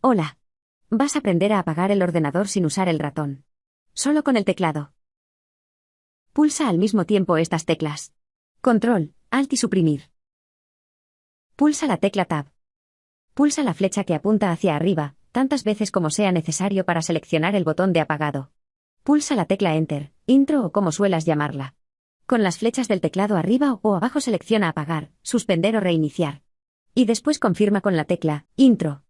Hola. Vas a aprender a apagar el ordenador sin usar el ratón. Solo con el teclado. Pulsa al mismo tiempo estas teclas. Control, Alt y suprimir. Pulsa la tecla Tab. Pulsa la flecha que apunta hacia arriba, tantas veces como sea necesario para seleccionar el botón de apagado. Pulsa la tecla Enter, Intro o como suelas llamarla. Con las flechas del teclado arriba o abajo selecciona apagar, suspender o reiniciar. Y después confirma con la tecla Intro.